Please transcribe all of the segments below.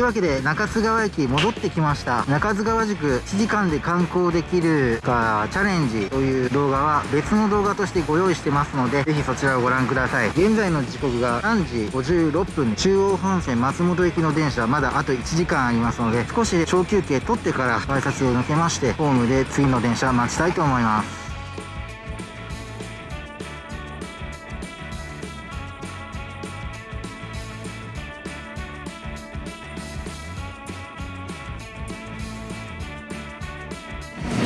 というわけで中津川駅戻ってきました。中津川宿1時間で観光できるかチャレンジという動画は別の動画としてご用意してますのでぜひそちらをご覧ください。現在の時刻が3時56分中央本線松本行きの電車はまだあと1時間ありますので少し小休憩取ってから改札を抜けましてホームで次の電車待ちたいと思います。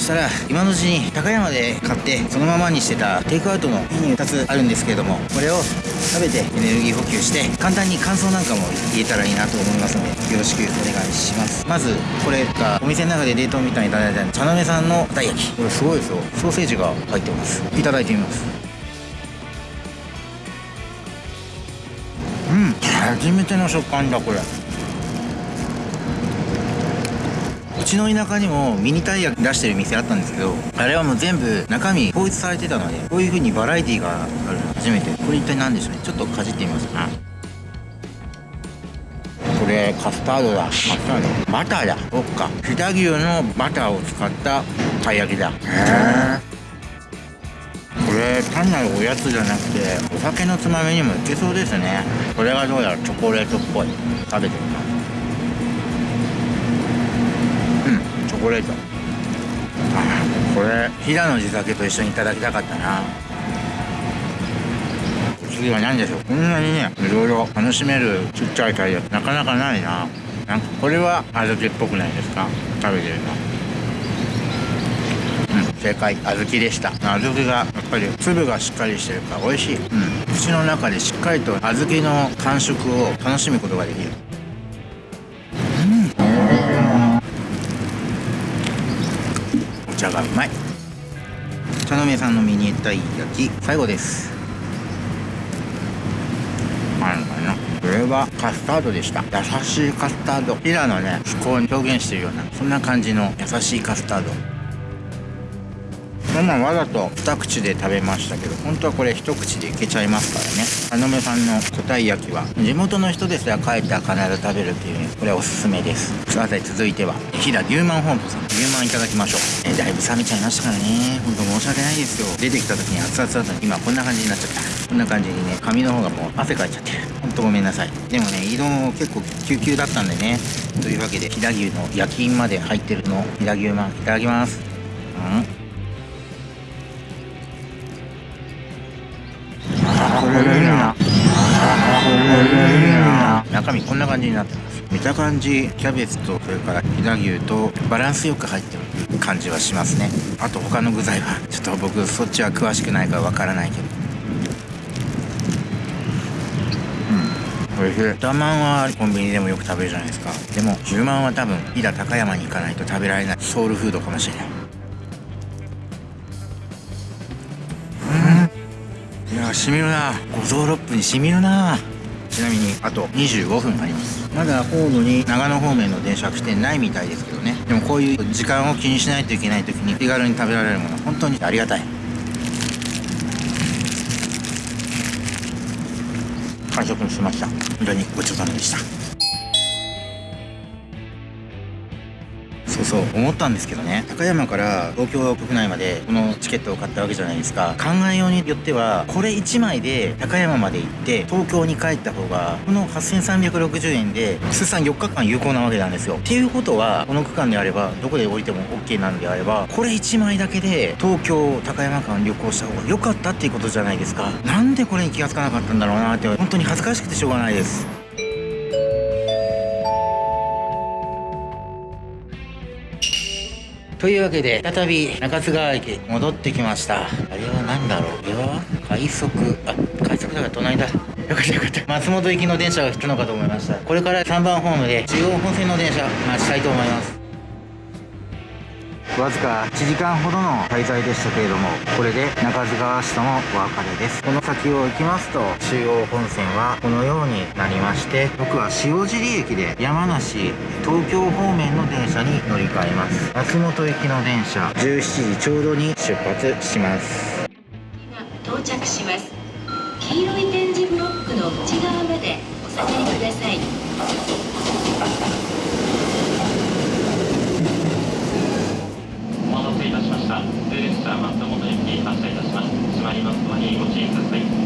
したら今のうちに高山で買ってそのままにしてたテイクアウトのメニュー2つあるんですけれどもこれを食べてエネルギー補給して簡単に感想なんかも言えたらいいなと思いますのでよろしくお願いします。まずこれがお店の中で冷凍みたいにいただいた茶鍋さんのたい焼き。これすごいですよ。ソーセージが入ってます。いただいてみます。うん初めての食感だこれうちの田舎にもミニたい焼き出してる店あったんですけどあれはもう全部中身統一されてたのでこういう風にバラエティがあるの初めて。これ一体何でしょうね？ちょっとかじってみますか。これカスタードだ。カスタード。バターだ。そっか。飛騨牛のバターを使ったたい焼きだ。へえこれ単なるおやつじゃなくてお酒のつまみにもいけそうですね。これがどうやらチョコレートっぽい。食べてみます。コレート。あこれ飛騨の地酒と一緒にいただきたかったな。次は何でしょう？こんなにねいろいろ楽しめるちっちゃいたい焼きなかなかないな。なんかこれは小豆っぽくないですか？食べてるの。うん正解。小豆でした。小豆がやっぱり粒がしっかりしてるから美味しい、うん、口の中でしっかりと小豆の感触を楽しむことができる。がうまい。茶の目さんのミニたい焼き最後です。あるかな。これはカスタードでした。優しいカスタード。ピラのね思考に表現してるようなそんな感じの優しいカスタード。そんなんわざと二口で食べましたけど本当はこれ一口でいけちゃいますからね。あのめさんの個体焼きは地元の人ですら帰ったら必ず食べるっていうねこれおすすめです。さて続いては飛騨牛マン本舗さん。牛マンいただきましょう、えだいぶ冷めちゃいましたからね。本当申し訳ないですよ。出てきた時に熱々だったのに今こんな感じになっちゃった。こんな感じにね髪の方がもう汗かいちゃってる。本当ごめんなさい。でもね移動結構救急だったんでね。というわけで飛騨牛の焼き印まで入ってるのを飛騨牛マンいただきます。うん。中身こんな感じになってます。見た感じキャベツとそれから飛騨牛とバランスよく入ってる感じはしますね。あと他の具材はちょっと僕そっちは詳しくないからわからないけど。うん。おいしい。豚まんはコンビニでもよく食べるじゃないですか。でも牛まんは多分飛騨高山に行かないと食べられない。ソウルフードかもしれない。うん。いやしみるな。五臓六腑にしみるな。ちなみにあと25分あります。まだ高度に長野方面の電車は来てないみたいですけどね。でもこういう時間を気にしないといけない時に手軽に食べられるもの本当にありがたい。完食しました。本当にごちそうさまでした。そう思ったんですけどね。高山から東京国内までこのチケットを買ったわけじゃないですか。考えようによってはこれ1枚で高山まで行って東京に帰った方がこの8360円で通算4日間有効なわけなんですよ。っていうことはこの区間であればどこで降りても OK なんであればこれ1枚だけで東京高山間旅行した方が良かったっていうことじゃないですか。なんでこれに気がつかなかったんだろうなって本当に恥ずかしくてしょうがないです。というわけで再び中津川駅戻ってきました。あれは何だろう？これは快速あ快速だから隣だ。よかったよかった。松本行きの電車が来たのかと思いました。これから3番ホームで中央本線の電車待ちたいと思います。わずか1時間ほどの滞在でしたけれどもこれで中津川市ともお別れです。この先を行きますと中央本線はこのようになりまして僕は塩尻駅で山梨東京方面の電車に乗り換えます。松本行きの電車17時ちょうどに出発します。到着します。黄色い点字ブロックの内側までお下がりください。失礼いたしました。レスター松本駅発車いたします。閉まりますのにご注意ください。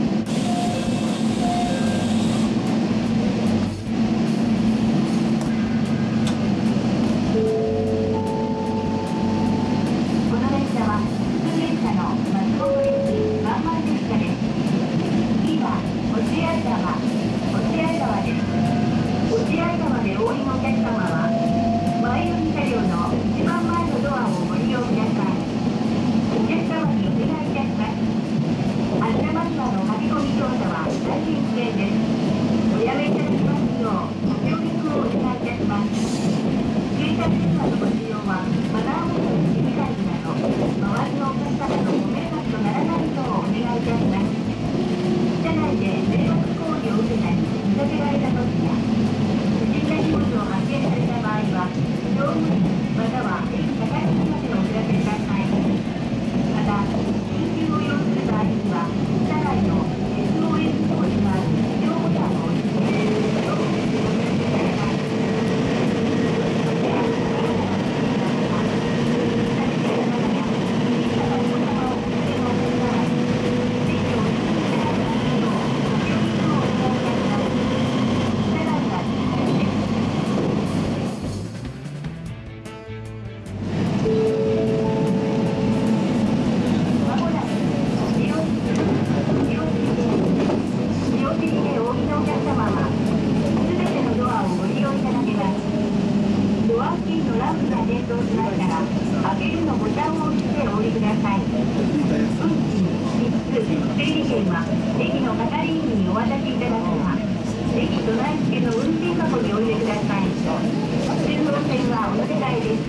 お乗せです。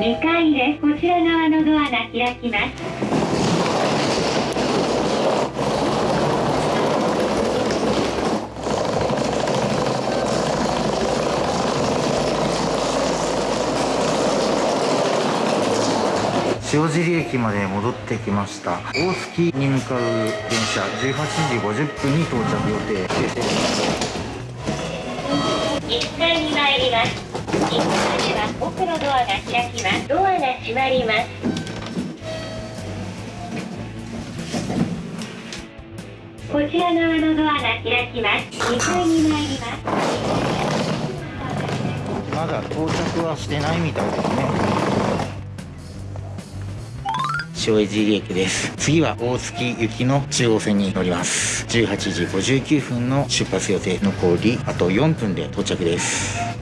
2階ですこちら側のドアが開きます。塩尻駅まで戻ってきました。大月に向かう電車18時50分に到着予定。です左では奥のドアが開きます。ドアが閉まります。こちら側のドアが開きます。2階に参ります。まだ到着はしてないみたいですね。塩尻駅です。次は大月行きの中央線に乗ります。18時59分の出発予定残りあと4分で到着です。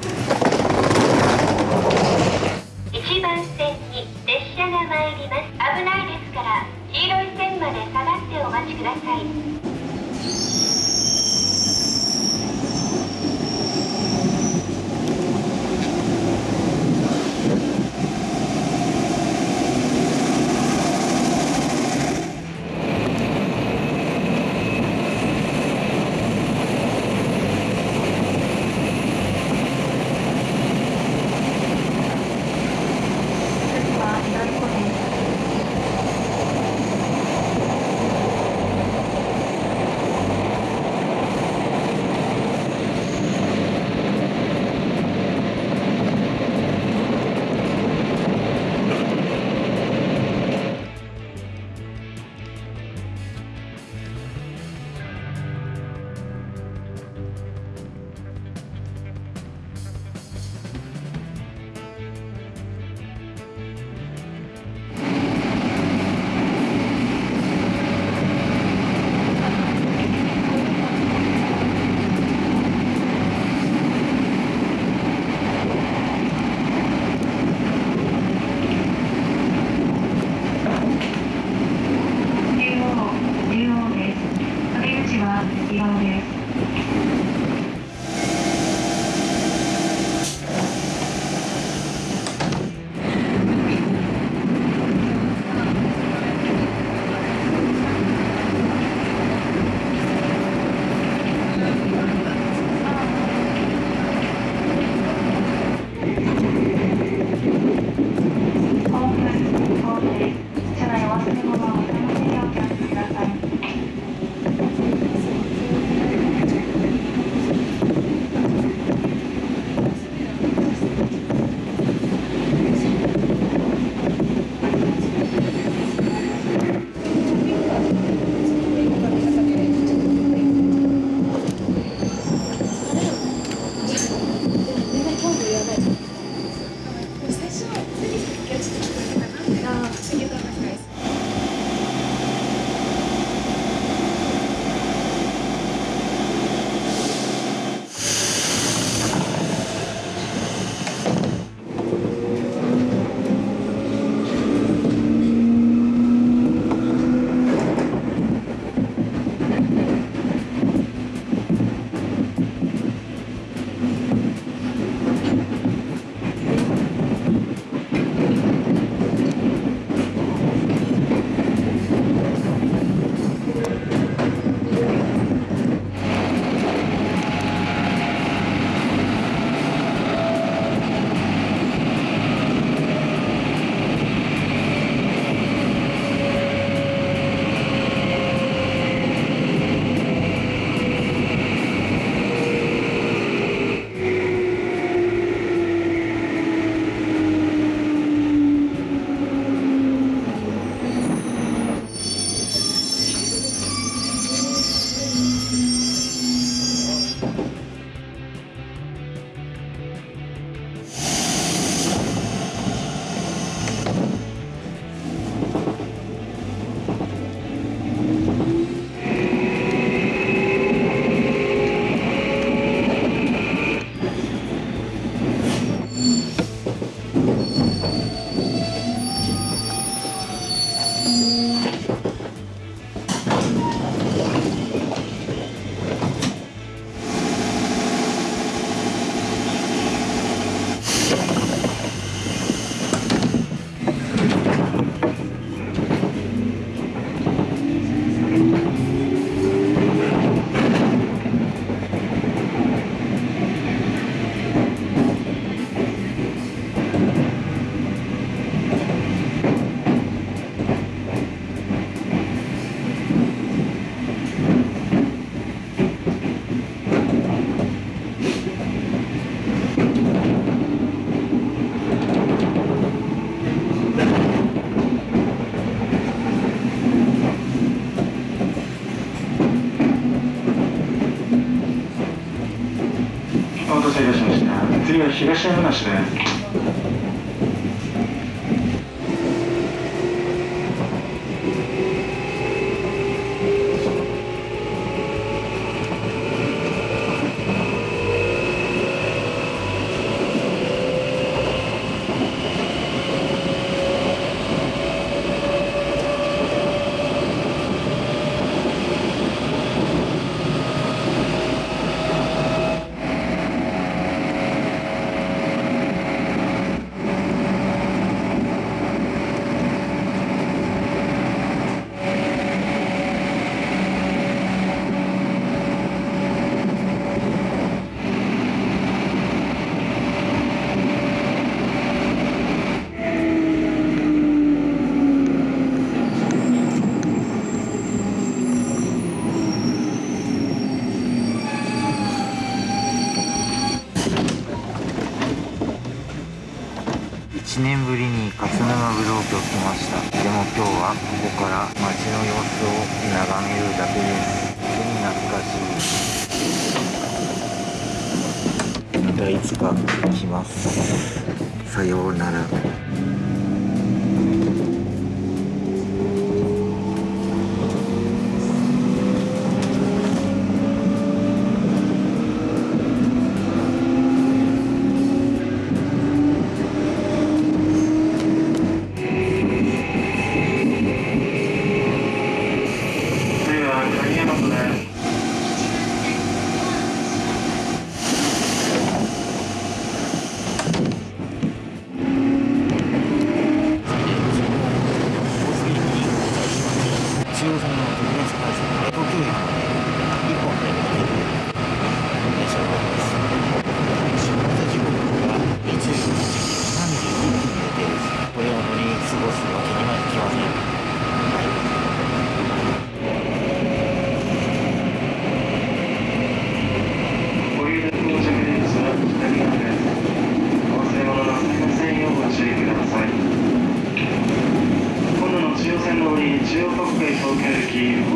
次は東山梨です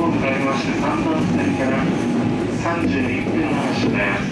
向かまして3番線から31分発車です。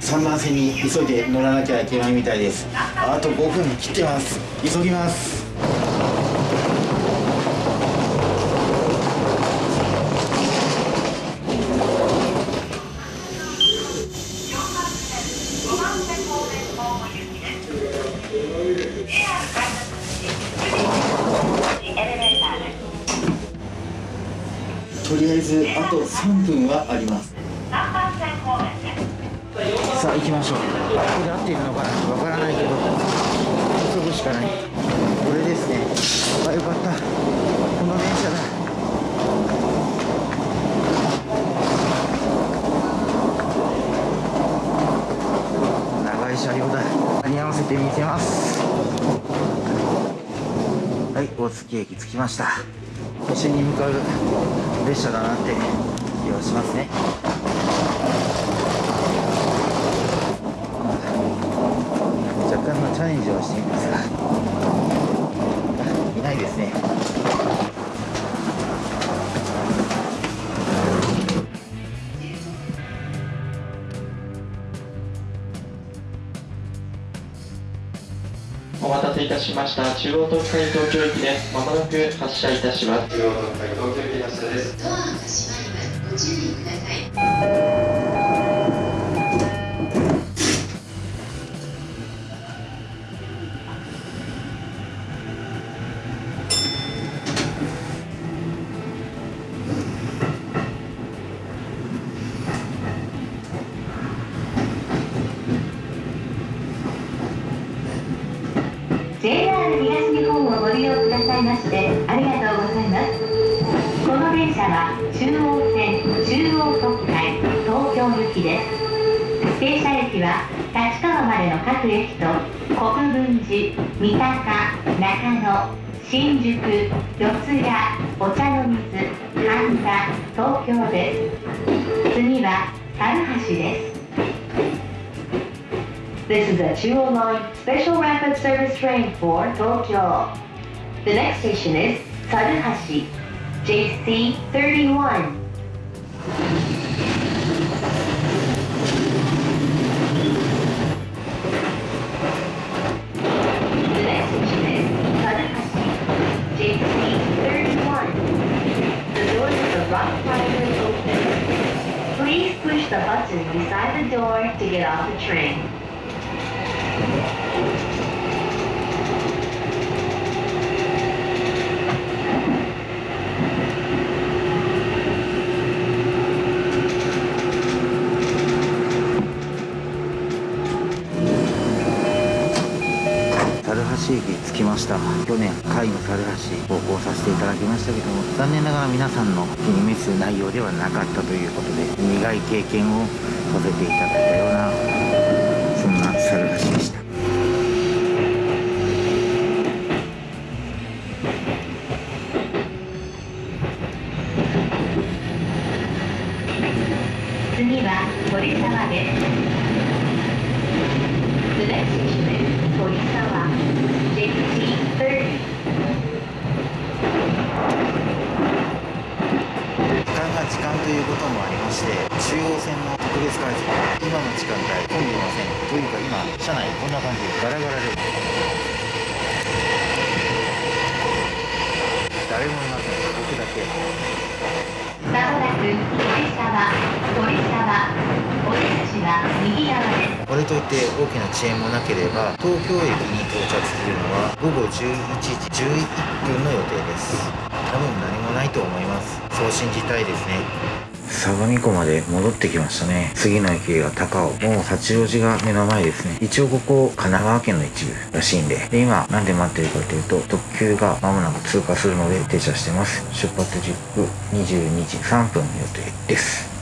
3番線に急いで乗らなきゃいけないみたいです。あと5分切ってます。急ぎます。3分はあります。さあ行きましょう。ここで合っているのかなわからないけど急ぐしかない。これですね。あよかった。この電車だ。長い車両だ。間に合わせてみせます。はい大月駅着きました。都心に向かう列車だなってしますね若干のチャレンジをしていますがあ いないですねお待たせいたしました。中央東海東京駅です。まもなく発車いたします。中央東海東京駅発車です。注意ください。JR 東日本をご利用くださいましてありがとうございますこの電車は中央内の各駅と国分寺三鷹中野新宿四谷お茶の水神田東京です次は猿橋です This is a 209 special rapid service train for Tokyo. The next station is Saruhashi, JC 31. The button beside the door to get off the train. 猿橋駅着きました去年海の猿橋投稿させていただきましたけども残念ながら皆さんの気に召す内容ではなかったということで苦い経験をさせていただいたようなそんな猿橋でした次は鳥沢です。The next station is 鳥沢 JC30. 時間が時間ということもありまして中央線の特別回線今の時間帯混んでませんというか今車内こんな感じでガラガラで誰もいません僕だけまもなく鳥沢、鳥沢、お出口は右側です。これといって大きな遅延もなければ東京駅に到着するのは午後11時11分の予定です多分何もないと思います。そう信じたいですね。相模湖まで戻ってきましたね。次の駅が高尾。もう八王子が目の前ですね。一応ここ神奈川県の一部らしいんで。で今なんで待ってるかというと特急が間もなく通過するので停車してます。出発時刻22時3分予定です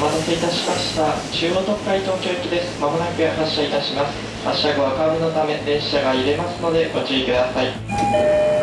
お待たせいたしました。中央特快東京行きです。まもなく発車いたします。発車後はカーブのため電車が入れますのでご注意ください。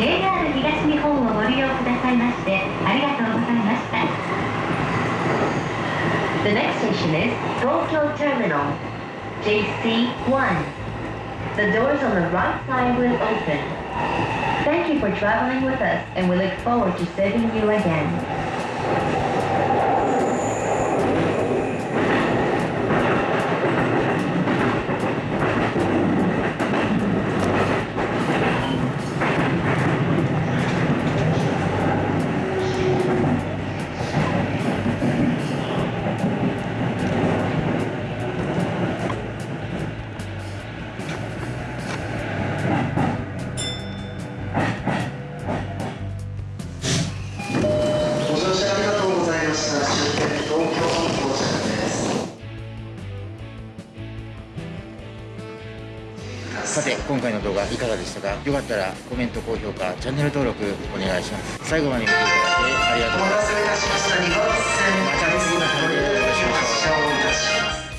JR 東日本をご利用くださいましてありがとうございました The next station is Tokyo Terminal JC1 The doors on the right side will open Thank you for traveling with us and we look forward to serving you again 今回の動画いかがでしたか？よかったらコメント、高評価、チャンネル登録お願いします。最後まで見ていただいてありがとうございます。また。次の動画でお会いしましょう。